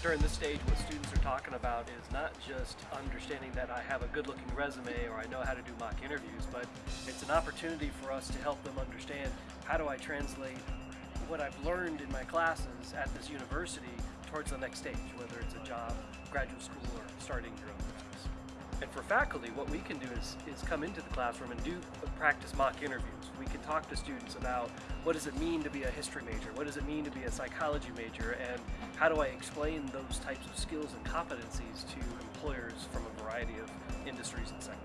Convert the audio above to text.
During this stage, what students are talking about is not just understanding that I have a good looking resume or I know how to do mock interviews, but it's an opportunity for us to help them understand how do I translate what I've learned in my classes at this university towards the next stage, whether it's a job, graduate school, or starting your own. And for faculty, what we can do is, is come into the classroom and do practice mock interviews. We can talk to students about what does it mean to be a history major, what does it mean to be a psychology major, and how do I explain those types of skills and competencies to employers from a variety of industries and sectors.